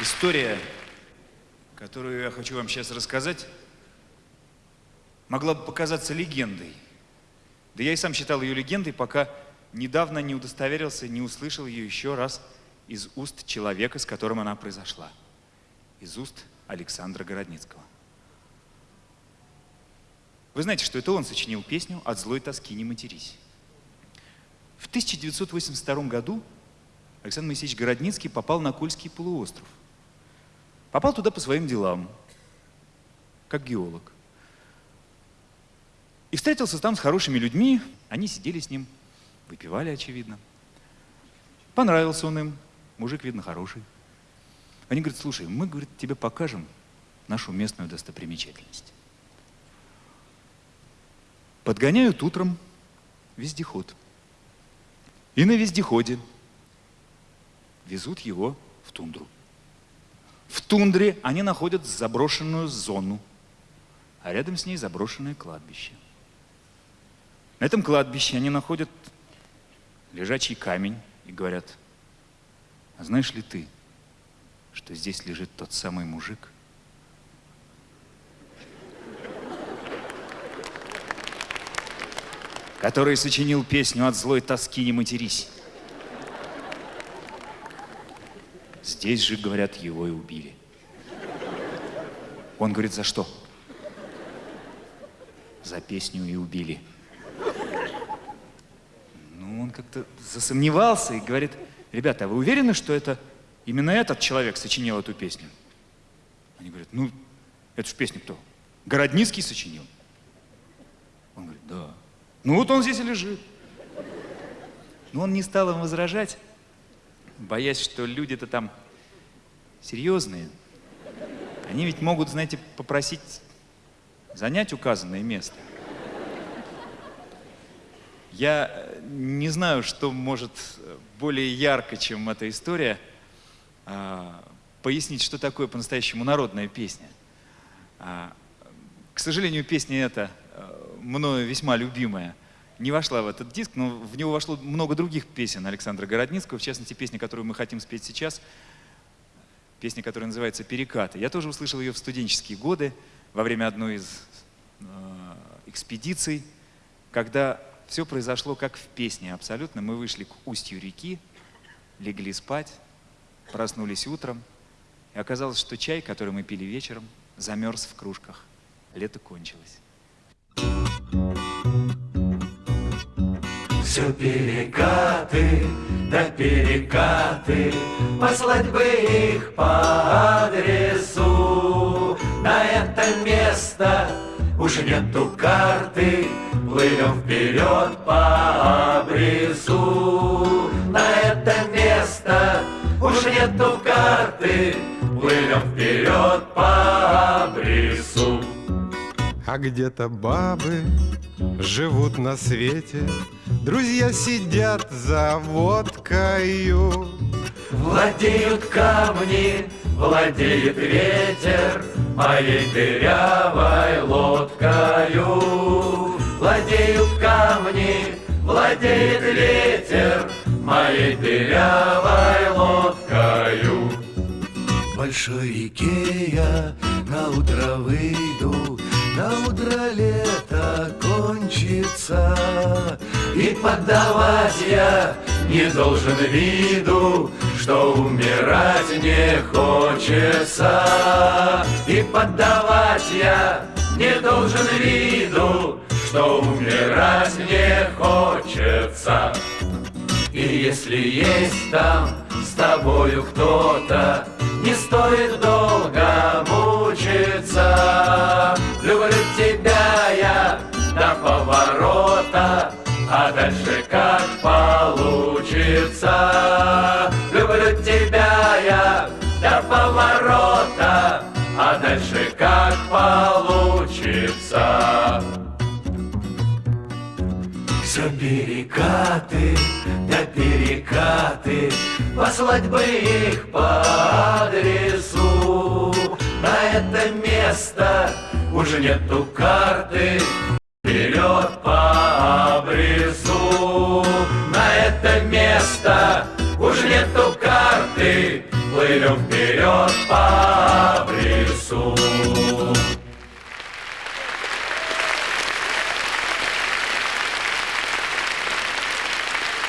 История, которую я хочу вам сейчас рассказать, могла бы показаться легендой. Да я и сам считал ее легендой, пока недавно не удостоверился, не услышал ее еще раз из уст человека, с которым она произошла. Из уст Александра Городницкого. Вы знаете, что это он сочинил песню «От злой тоски не матерись». В 1982 году Александр Моисеевич Городницкий попал на Кольский полуостров. Попал туда по своим делам, как геолог. И встретился там с хорошими людьми, они сидели с ним, выпивали, очевидно. Понравился он им, мужик, видно, хороший. Они говорят, слушай, мы, говорит, тебе покажем нашу местную достопримечательность. Подгоняют утром вездеход. И на вездеходе везут его в тундру. В тундре они находят заброшенную зону, а рядом с ней заброшенное кладбище. На этом кладбище они находят лежачий камень и говорят, а знаешь ли ты, что здесь лежит тот самый мужик, который сочинил песню «От злой тоски не матерись». Здесь же, говорят, его и убили. Он говорит, за что? За песню и убили. Ну, он как-то засомневался и говорит, ребята, а вы уверены, что это именно этот человек сочинил эту песню? Они говорят, ну, это ж песню кто? Городницкий сочинил. Он говорит, да. Ну вот он здесь и лежит. Но он не стал им возражать, боясь, что люди-то там серьезные. Они ведь могут, знаете, попросить занять указанное место. Я не знаю, что может более ярко, чем эта история, а, пояснить, что такое по-настоящему народная песня. А, к сожалению, песня эта а, мною весьма любимая не вошла в этот диск, но в него вошло много других песен Александра Городницкого, в частности, песня, которую мы хотим спеть сейчас, песня, которая называется «Перекаты». Я тоже услышал ее в студенческие годы, во время одной из э, экспедиций, когда все произошло как в песне абсолютно. Мы вышли к устью реки, легли спать, проснулись утром, и оказалось, что чай, который мы пили вечером, замерз в кружках. Лето кончилось. Все перекаты, да перекаты, Послать бы их по адресу. На это место уж нету карты, Плывем вперед по обрезу. На это место уж нету карты, Плывем вперед по обрезу. А где-то бабы живут на свете, Друзья сидят за водкою. Владеют камни, владеет ветер Моей дырявой лодкою. Владеют камни, владеет ветер Моей дырявой лодкою. В большой реке я на утро выйду, На утро лето кончится, И поддавать я не должен виду, Что умирать не хочется. И поддавать я не должен виду, Что умирать не хочется. И если есть там с тобою кто-то, Не стоит долго. Люблю тебя я до поворота, А дальше как получится. Люблю тебя я до поворота, А дальше как получится. Все перекаты, да перекаты, Послать бы их по адресу. На это место уже нету карты, Вперед по обрезу. На это место уже нету карты, Плывем вперед по лесу.